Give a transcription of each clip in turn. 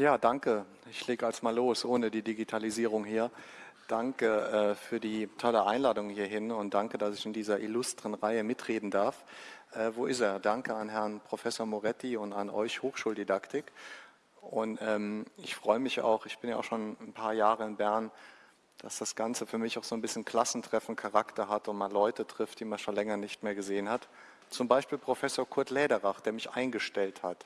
Ja, danke. Ich lege als mal los, ohne die Digitalisierung hier. Danke äh, für die tolle Einladung hierhin und danke, dass ich in dieser illustren Reihe mitreden darf. Äh, wo ist er? Danke an Herrn Professor Moretti und an euch Hochschuldidaktik. Und ähm, ich freue mich auch, ich bin ja auch schon ein paar Jahre in Bern, dass das Ganze für mich auch so ein bisschen Klassentreffen Charakter hat und man Leute trifft, die man schon länger nicht mehr gesehen hat. Zum Beispiel Professor Kurt Lederach, der mich eingestellt hat.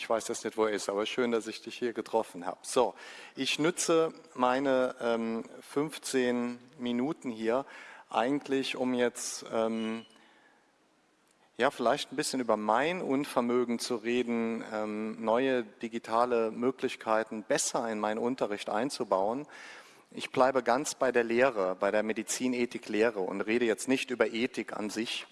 Ich weiß jetzt nicht, wo er ist, aber schön, dass ich dich hier getroffen habe. So, ich nütze meine ähm, 15 Minuten hier eigentlich, um jetzt ähm, ja, vielleicht ein bisschen über mein Unvermögen zu reden, ähm, neue digitale Möglichkeiten besser in meinen Unterricht einzubauen. Ich bleibe ganz bei der Lehre, bei der Medizinethik-Lehre und rede jetzt nicht über Ethik an sich,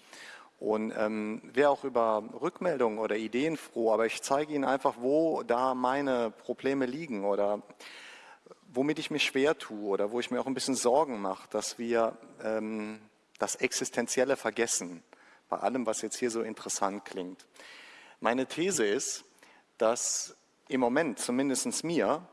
und ähm, wäre auch über Rückmeldungen oder Ideen froh, aber ich zeige Ihnen einfach, wo da meine Probleme liegen oder womit ich mich schwer tue oder wo ich mir auch ein bisschen Sorgen mache, dass wir ähm, das Existenzielle vergessen, bei allem, was jetzt hier so interessant klingt. Meine These ist, dass im Moment, zumindest mir,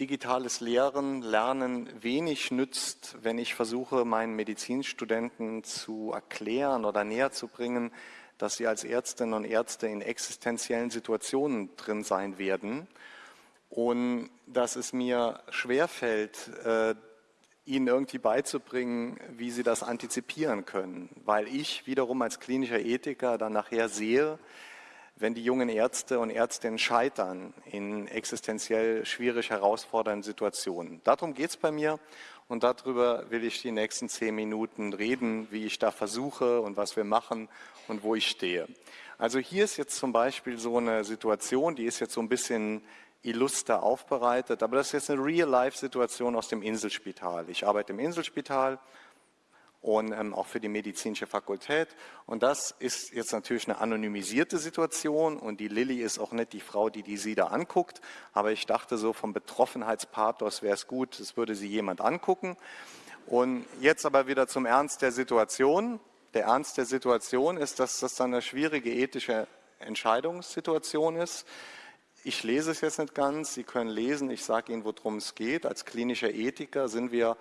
digitales Lehren, Lernen wenig nützt, wenn ich versuche, meinen Medizinstudenten zu erklären oder näher zu bringen, dass sie als Ärztinnen und Ärzte in existenziellen Situationen drin sein werden. Und dass es mir schwerfällt, äh, ihnen irgendwie beizubringen, wie sie das antizipieren können, weil ich wiederum als klinischer Ethiker dann nachher sehe, wenn die jungen Ärzte und Ärztinnen scheitern in existenziell schwierig herausfordernden Situationen. Darum geht es bei mir und darüber will ich die nächsten zehn Minuten reden, wie ich da versuche und was wir machen und wo ich stehe. Also hier ist jetzt zum Beispiel so eine Situation, die ist jetzt so ein bisschen illuster aufbereitet, aber das ist jetzt eine Real-Life-Situation aus dem Inselspital. Ich arbeite im Inselspital und ähm, auch für die medizinische Fakultät. Und das ist jetzt natürlich eine anonymisierte Situation und die Lilly ist auch nicht die Frau, die die sie da anguckt, aber ich dachte so vom Betroffenheitspathos wäre es gut, es würde sie jemand angucken. Und jetzt aber wieder zum Ernst der Situation. Der Ernst der Situation ist, dass das dann eine schwierige ethische Entscheidungssituation ist. Ich lese es jetzt nicht ganz, Sie können lesen, ich sage Ihnen, worum es geht. Als klinischer Ethiker sind wir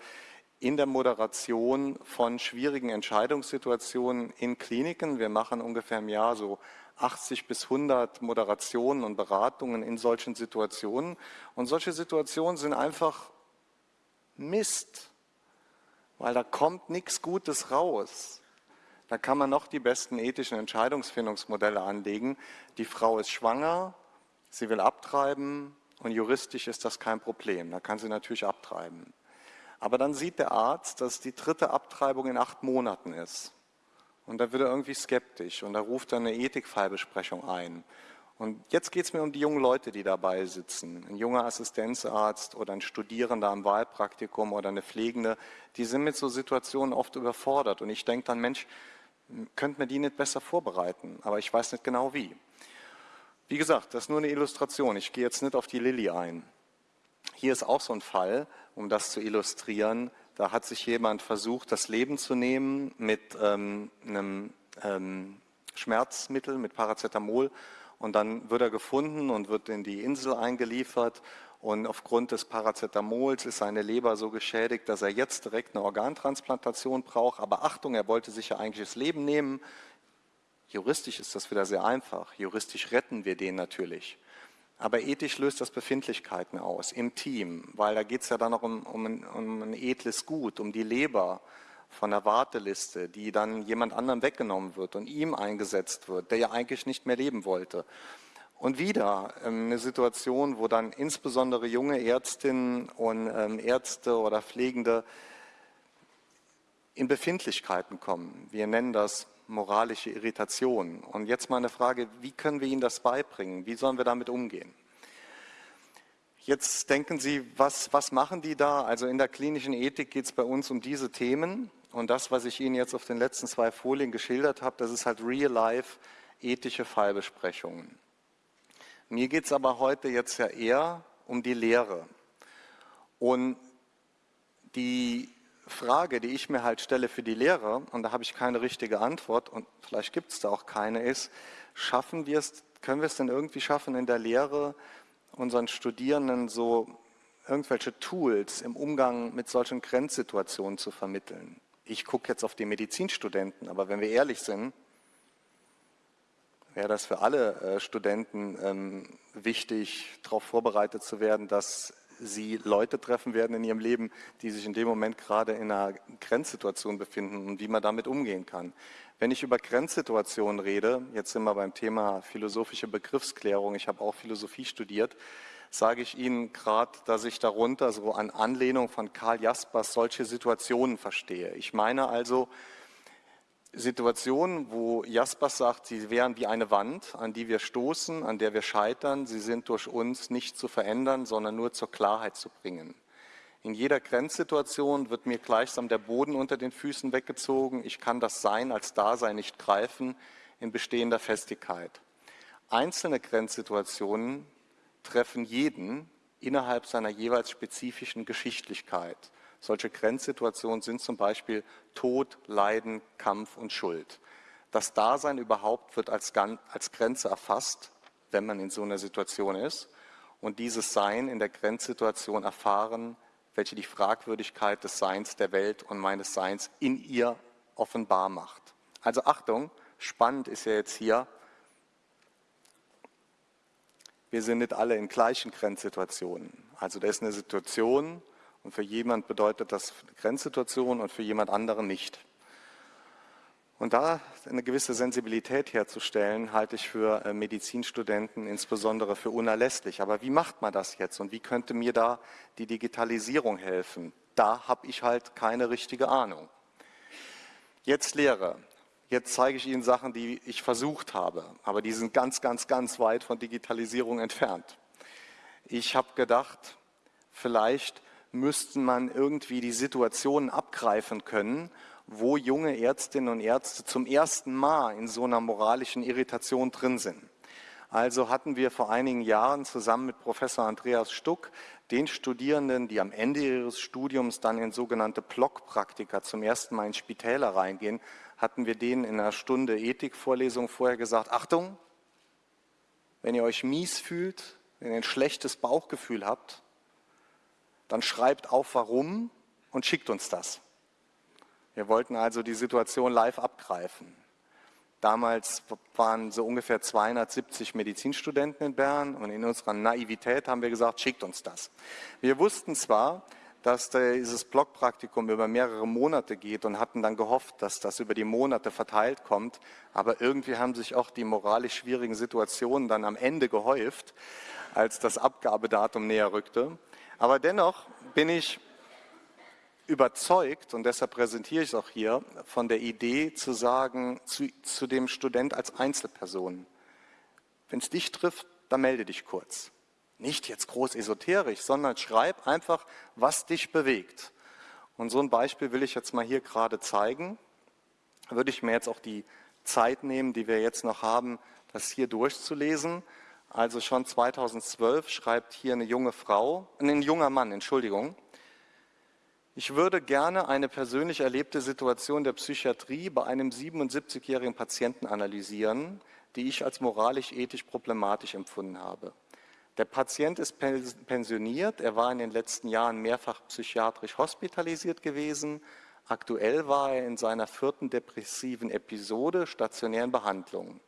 in der Moderation von schwierigen Entscheidungssituationen in Kliniken. Wir machen ungefähr im Jahr so 80 bis 100 Moderationen und Beratungen in solchen Situationen. Und solche Situationen sind einfach Mist, weil da kommt nichts Gutes raus. Da kann man noch die besten ethischen Entscheidungsfindungsmodelle anlegen. Die Frau ist schwanger, sie will abtreiben und juristisch ist das kein Problem. Da kann sie natürlich abtreiben. Aber dann sieht der Arzt, dass die dritte Abtreibung in acht Monaten ist. Und da wird er irgendwie skeptisch und da ruft er eine Ethikfallbesprechung ein. Und jetzt geht es mir um die jungen Leute, die dabei sitzen. Ein junger Assistenzarzt oder ein Studierender am Wahlpraktikum oder eine Pflegende, die sind mit so Situationen oft überfordert. Und ich denke dann, Mensch, könnte man die nicht besser vorbereiten? Aber ich weiß nicht genau wie. Wie gesagt, das ist nur eine Illustration. Ich gehe jetzt nicht auf die Lilly ein. Hier ist auch so ein Fall, um das zu illustrieren. Da hat sich jemand versucht, das Leben zu nehmen mit ähm, einem ähm, Schmerzmittel, mit Paracetamol. Und dann wird er gefunden und wird in die Insel eingeliefert. Und aufgrund des Paracetamols ist seine Leber so geschädigt, dass er jetzt direkt eine Organtransplantation braucht. Aber Achtung, er wollte sich ja eigentlich das Leben nehmen. Juristisch ist das wieder sehr einfach. Juristisch retten wir den natürlich. Aber ethisch löst das Befindlichkeiten aus im Team, weil da geht es ja dann noch um, um, ein, um ein edles Gut, um die Leber von der Warteliste, die dann jemand anderem weggenommen wird und ihm eingesetzt wird, der ja eigentlich nicht mehr leben wollte. Und wieder ähm, eine Situation, wo dann insbesondere junge Ärztinnen und ähm, Ärzte oder Pflegende in Befindlichkeiten kommen. Wir nennen das moralische Irritation. Und jetzt mal eine Frage, wie können wir ihnen das beibringen? Wie sollen wir damit umgehen? Jetzt denken Sie, was, was machen die da? Also in der klinischen Ethik geht es bei uns um diese Themen. Und das, was ich Ihnen jetzt auf den letzten zwei Folien geschildert habe, das ist halt real-life ethische Fallbesprechungen. Mir geht es aber heute jetzt ja eher um die Lehre. Und die Frage, die ich mir halt stelle für die Lehrer, und da habe ich keine richtige Antwort, und vielleicht gibt es da auch keine, ist, schaffen wir es, können wir es denn irgendwie schaffen, in der Lehre unseren Studierenden so irgendwelche Tools im Umgang mit solchen Grenzsituationen zu vermitteln. Ich gucke jetzt auf die Medizinstudenten, aber wenn wir ehrlich sind, wäre das für alle äh, Studenten ähm, wichtig, darauf vorbereitet zu werden, dass sie Leute treffen werden in ihrem Leben, die sich in dem Moment gerade in einer Grenzsituation befinden und wie man damit umgehen kann. Wenn ich über Grenzsituationen rede, jetzt sind wir beim Thema philosophische Begriffsklärung, ich habe auch Philosophie studiert, sage ich Ihnen gerade, dass ich darunter so an Anlehnung von Karl Jaspers solche Situationen verstehe. Ich meine also Situationen, wo Jaspers sagt, sie wären wie eine Wand, an die wir stoßen, an der wir scheitern. Sie sind durch uns nicht zu verändern, sondern nur zur Klarheit zu bringen. In jeder Grenzsituation wird mir gleichsam der Boden unter den Füßen weggezogen. Ich kann das Sein als Dasein nicht greifen in bestehender Festigkeit. Einzelne Grenzsituationen treffen jeden innerhalb seiner jeweils spezifischen Geschichtlichkeit. Solche Grenzsituationen sind zum Beispiel Tod, Leiden, Kampf und Schuld. Das Dasein überhaupt wird als, als Grenze erfasst, wenn man in so einer Situation ist. Und dieses Sein in der Grenzsituation erfahren, welche die Fragwürdigkeit des Seins der Welt und meines Seins in ihr offenbar macht. Also Achtung, spannend ist ja jetzt hier, wir sind nicht alle in gleichen Grenzsituationen. Also da ist eine Situation und für jemand bedeutet das eine Grenzsituation und für jemand anderen nicht. Und da eine gewisse Sensibilität herzustellen, halte ich für äh, Medizinstudenten insbesondere für unerlässlich. Aber wie macht man das jetzt und wie könnte mir da die Digitalisierung helfen? Da habe ich halt keine richtige Ahnung. Jetzt Lehre. Jetzt zeige ich Ihnen Sachen, die ich versucht habe, aber die sind ganz, ganz, ganz weit von Digitalisierung entfernt. Ich habe gedacht, vielleicht müsste man irgendwie die Situationen abgreifen können, wo junge Ärztinnen und Ärzte zum ersten Mal in so einer moralischen Irritation drin sind. Also hatten wir vor einigen Jahren zusammen mit Professor Andreas Stuck den Studierenden, die am Ende ihres Studiums dann in sogenannte Blockpraktika zum ersten Mal in Spitäler reingehen, hatten wir denen in einer Stunde Ethikvorlesung vorher gesagt, Achtung, wenn ihr euch mies fühlt, wenn ihr ein schlechtes Bauchgefühl habt, dann schreibt auf warum und schickt uns das. Wir wollten also die Situation live abgreifen. Damals waren so ungefähr 270 Medizinstudenten in Bern und in unserer Naivität haben wir gesagt, schickt uns das. Wir wussten zwar, dass dieses Blockpraktikum über mehrere Monate geht und hatten dann gehofft, dass das über die Monate verteilt kommt. Aber irgendwie haben sich auch die moralisch schwierigen Situationen dann am Ende gehäuft, als das Abgabedatum näher rückte. Aber dennoch bin ich überzeugt, und deshalb präsentiere ich es auch hier, von der Idee zu sagen, zu, zu dem Student als Einzelperson, wenn es dich trifft, dann melde dich kurz. Nicht jetzt groß esoterisch, sondern schreib einfach, was dich bewegt. Und so ein Beispiel will ich jetzt mal hier gerade zeigen. Würde ich mir jetzt auch die Zeit nehmen, die wir jetzt noch haben, das hier durchzulesen. Also schon 2012 schreibt hier eine junge Frau, ein junger Mann, Entschuldigung. Ich würde gerne eine persönlich erlebte Situation der Psychiatrie bei einem 77-jährigen Patienten analysieren, die ich als moralisch-ethisch problematisch empfunden habe. Der Patient ist pensioniert, er war in den letzten Jahren mehrfach psychiatrisch hospitalisiert gewesen. Aktuell war er in seiner vierten depressiven Episode stationären Behandlung.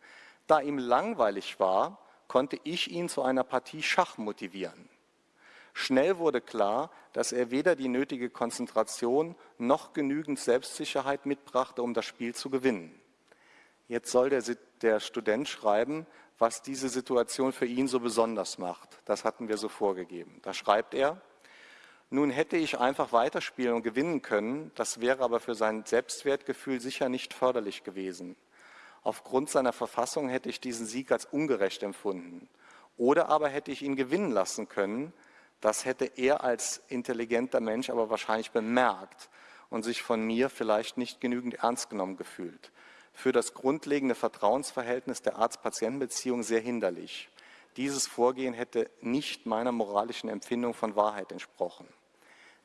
Da ihm langweilig war, konnte ich ihn zu einer Partie Schach motivieren. Schnell wurde klar, dass er weder die nötige Konzentration noch genügend Selbstsicherheit mitbrachte, um das Spiel zu gewinnen. Jetzt soll der, der Student schreiben, was diese Situation für ihn so besonders macht. Das hatten wir so vorgegeben. Da schreibt er, nun hätte ich einfach weiterspielen und gewinnen können, das wäre aber für sein Selbstwertgefühl sicher nicht förderlich gewesen. Aufgrund seiner Verfassung hätte ich diesen Sieg als ungerecht empfunden. Oder aber hätte ich ihn gewinnen lassen können, das hätte er als intelligenter Mensch aber wahrscheinlich bemerkt und sich von mir vielleicht nicht genügend ernst genommen gefühlt für das grundlegende Vertrauensverhältnis der Arzt-Patienten-Beziehung sehr hinderlich. Dieses Vorgehen hätte nicht meiner moralischen Empfindung von Wahrheit entsprochen.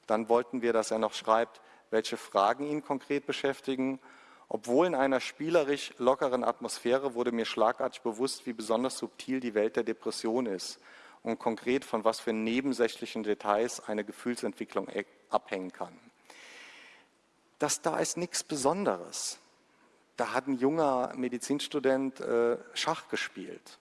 Dann wollten wir, dass er noch schreibt, welche Fragen ihn konkret beschäftigen. Obwohl in einer spielerisch lockeren Atmosphäre wurde mir schlagartig bewusst, wie besonders subtil die Welt der Depression ist und konkret von was für nebensächlichen Details eine Gefühlsentwicklung e-, abhängen kann. Das da ist nichts Besonderes. Da hat ein junger Medizinstudent äh, Schach gespielt.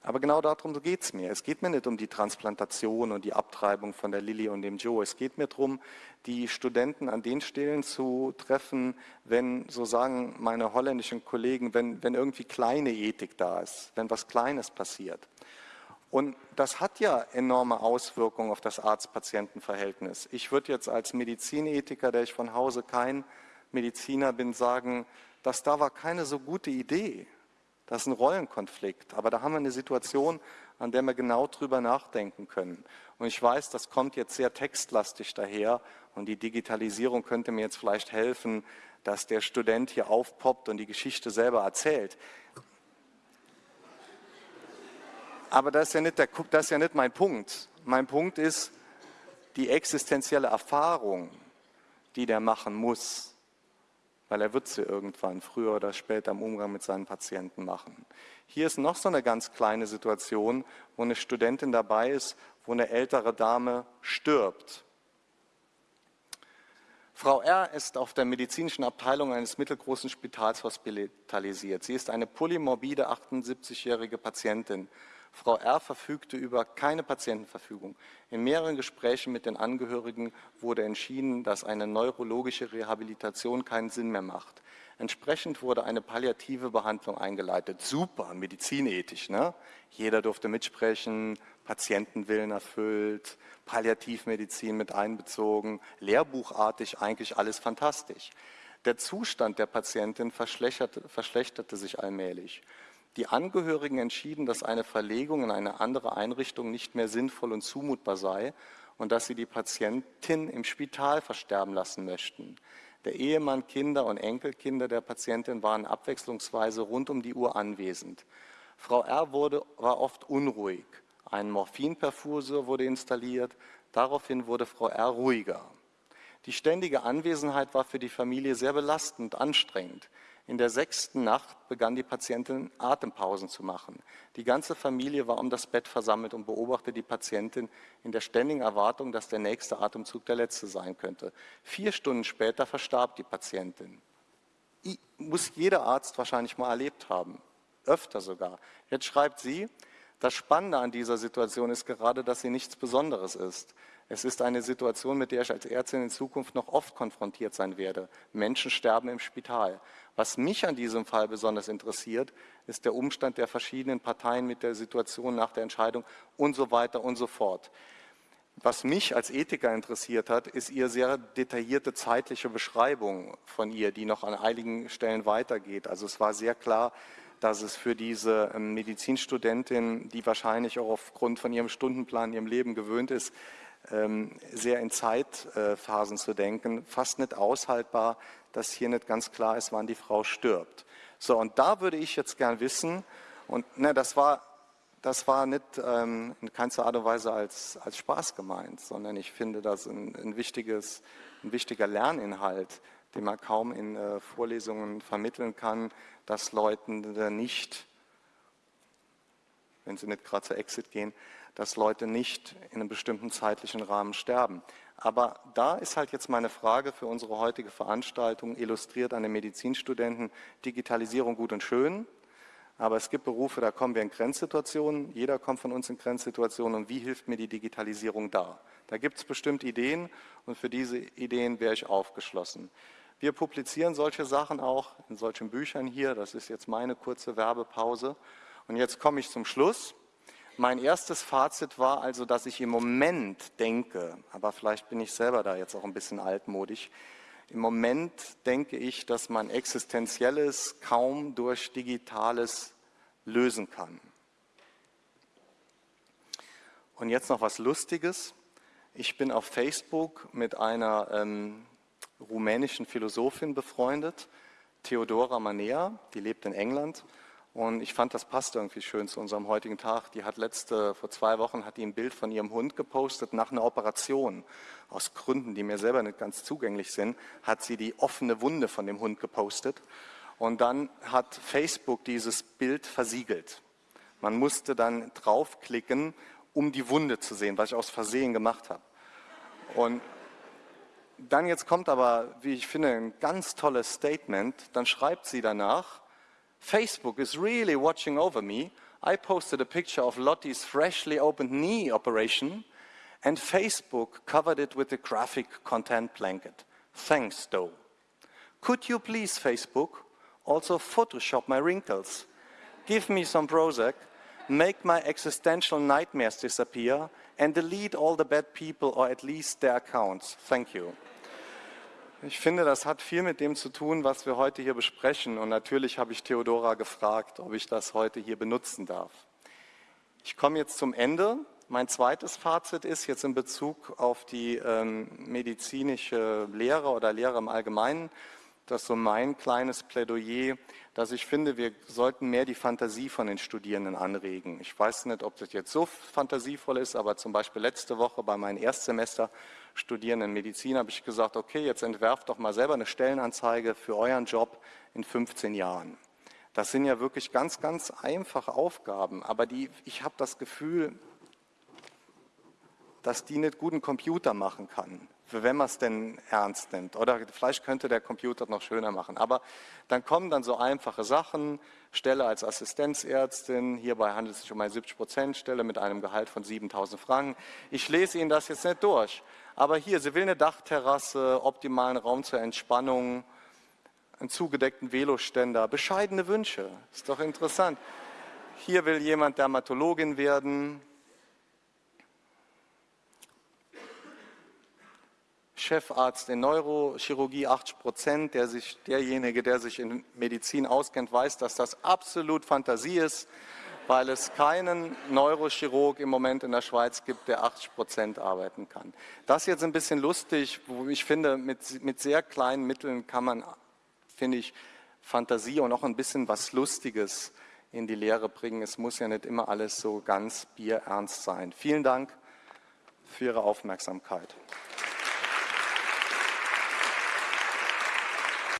Aber genau darum geht es mir. Es geht mir nicht um die Transplantation und die Abtreibung von der Lilly und dem Joe. Es geht mir darum, die Studenten an den Stellen zu treffen, wenn, so sagen meine holländischen Kollegen, wenn, wenn irgendwie kleine Ethik da ist, wenn was Kleines passiert. Und das hat ja enorme Auswirkungen auf das Arzt-Patienten-Verhältnis. Ich würde jetzt als Medizinethiker, der ich von Hause kein Mediziner bin, sagen, dass da war keine so gute Idee. Das ist ein Rollenkonflikt. Aber da haben wir eine Situation, an der wir genau drüber nachdenken können. Und ich weiß, das kommt jetzt sehr textlastig daher und die Digitalisierung könnte mir jetzt vielleicht helfen, dass der Student hier aufpoppt und die Geschichte selber erzählt. Aber das ist ja nicht, der, das ist ja nicht mein Punkt. Mein Punkt ist die existenzielle Erfahrung, die der machen muss, weil er wird sie irgendwann früher oder später im Umgang mit seinen Patienten machen. Hier ist noch so eine ganz kleine Situation, wo eine Studentin dabei ist, wo eine ältere Dame stirbt. Frau R. ist auf der medizinischen Abteilung eines mittelgroßen Spitals hospitalisiert. Sie ist eine polymorbide 78-jährige Patientin. Frau R. verfügte über keine Patientenverfügung. In mehreren Gesprächen mit den Angehörigen wurde entschieden, dass eine neurologische Rehabilitation keinen Sinn mehr macht. Entsprechend wurde eine palliative Behandlung eingeleitet. Super, medizinethisch. Ne? Jeder durfte mitsprechen, Patientenwillen erfüllt, Palliativmedizin mit einbezogen, lehrbuchartig, eigentlich alles fantastisch. Der Zustand der Patientin verschlechterte, verschlechterte sich allmählich. Die Angehörigen entschieden, dass eine Verlegung in eine andere Einrichtung nicht mehr sinnvoll und zumutbar sei und dass sie die Patientin im Spital versterben lassen möchten. Der Ehemann, Kinder und Enkelkinder der Patientin waren abwechslungsweise rund um die Uhr anwesend. Frau R. Wurde, war oft unruhig. Ein Morphinperfusor wurde installiert. Daraufhin wurde Frau R. ruhiger. Die ständige Anwesenheit war für die Familie sehr belastend, anstrengend. In der sechsten Nacht begann die Patientin Atempausen zu machen. Die ganze Familie war um das Bett versammelt und beobachtete die Patientin in der ständigen Erwartung, dass der nächste Atemzug der letzte sein könnte. Vier Stunden später verstarb die Patientin. Muss jeder Arzt wahrscheinlich mal erlebt haben, öfter sogar. Jetzt schreibt sie, das Spannende an dieser Situation ist gerade, dass sie nichts Besonderes ist. Es ist eine Situation, mit der ich als Ärztin in Zukunft noch oft konfrontiert sein werde. Menschen sterben im Spital. Was mich an diesem Fall besonders interessiert, ist der Umstand der verschiedenen Parteien mit der Situation nach der Entscheidung und so weiter und so fort. Was mich als Ethiker interessiert hat, ist Ihre sehr detaillierte zeitliche Beschreibung von ihr, die noch an einigen Stellen weitergeht. Also es war sehr klar, dass es für diese ähm, Medizinstudentin, die wahrscheinlich auch aufgrund von ihrem Stundenplan, ihrem Leben gewöhnt ist, sehr in Zeitphasen zu denken, fast nicht aushaltbar, dass hier nicht ganz klar ist, wann die Frau stirbt. So, und da würde ich jetzt gern wissen, und ne, das war das war nicht ähm, in keinster Art und Weise als, als Spaß gemeint, sondern ich finde das ein, ein, wichtiges, ein wichtiger Lerninhalt, den man kaum in äh, Vorlesungen vermitteln kann, dass Leuten nicht, wenn sie nicht gerade zur Exit gehen, dass Leute nicht in einem bestimmten zeitlichen Rahmen sterben. Aber da ist halt jetzt meine Frage für unsere heutige Veranstaltung, illustriert an den Medizinstudenten, Digitalisierung gut und schön, aber es gibt Berufe, da kommen wir in Grenzsituationen, jeder kommt von uns in Grenzsituationen und wie hilft mir die Digitalisierung da? Da gibt es bestimmt Ideen und für diese Ideen wäre ich aufgeschlossen. Wir publizieren solche Sachen auch in solchen Büchern hier, das ist jetzt meine kurze Werbepause. Und jetzt komme ich zum Schluss. Mein erstes Fazit war also, dass ich im Moment denke, aber vielleicht bin ich selber da jetzt auch ein bisschen altmodisch, im Moment denke ich, dass man Existenzielles kaum durch Digitales lösen kann. Und jetzt noch was Lustiges. Ich bin auf Facebook mit einer ähm, rumänischen Philosophin befreundet, Theodora Manea, die lebt in England und ich fand, das passt irgendwie schön zu unserem heutigen Tag. Die hat letzte, vor zwei Wochen, hat die ein Bild von ihrem Hund gepostet nach einer Operation. Aus Gründen, die mir selber nicht ganz zugänglich sind, hat sie die offene Wunde von dem Hund gepostet. Und dann hat Facebook dieses Bild versiegelt. Man musste dann draufklicken, um die Wunde zu sehen, was ich aus Versehen gemacht habe. Und dann jetzt kommt aber, wie ich finde, ein ganz tolles Statement. Dann schreibt sie danach, Facebook is really watching over me. I posted a picture of Lottie's freshly opened knee operation and Facebook covered it with a graphic content blanket. Thanks, though. Could you please, Facebook, also Photoshop my wrinkles? Give me some Prozac, make my existential nightmares disappear and delete all the bad people or at least their accounts. Thank you. Ich finde, das hat viel mit dem zu tun, was wir heute hier besprechen. Und natürlich habe ich Theodora gefragt, ob ich das heute hier benutzen darf. Ich komme jetzt zum Ende. Mein zweites Fazit ist jetzt in Bezug auf die ähm, medizinische Lehre oder Lehre im Allgemeinen, das ist so mein kleines Plädoyer, dass ich finde, wir sollten mehr die Fantasie von den Studierenden anregen. Ich weiß nicht, ob das jetzt so fantasievoll ist, aber zum Beispiel letzte Woche bei meinen Erstsemesterstudierenden in Medizin habe ich gesagt, okay, jetzt entwerft doch mal selber eine Stellenanzeige für euren Job in 15 Jahren. Das sind ja wirklich ganz, ganz einfache Aufgaben, aber die, ich habe das Gefühl, dass die nicht guten Computer machen kann wenn man es denn ernst nimmt. Oder vielleicht könnte der Computer noch schöner machen. Aber dann kommen dann so einfache Sachen, Stelle als Assistenzärztin, hierbei handelt es sich um eine 70-Prozent-Stelle mit einem Gehalt von 7000 Franken. Ich lese Ihnen das jetzt nicht durch. Aber hier, sie will eine Dachterrasse, optimalen Raum zur Entspannung, einen zugedeckten Veloständer, bescheidene Wünsche. Ist doch interessant. Hier will jemand Dermatologin werden, Chefarzt in Neurochirurgie 80 Prozent, der sich, derjenige, der sich in Medizin auskennt, weiß, dass das absolut Fantasie ist, weil es keinen Neurochirurg im Moment in der Schweiz gibt, der 80 Prozent arbeiten kann. Das ist jetzt ein bisschen lustig, wo ich finde, mit, mit sehr kleinen Mitteln kann man, finde ich, Fantasie und auch ein bisschen was Lustiges in die Lehre bringen. Es muss ja nicht immer alles so ganz bierernst sein. Vielen Dank für Ihre Aufmerksamkeit.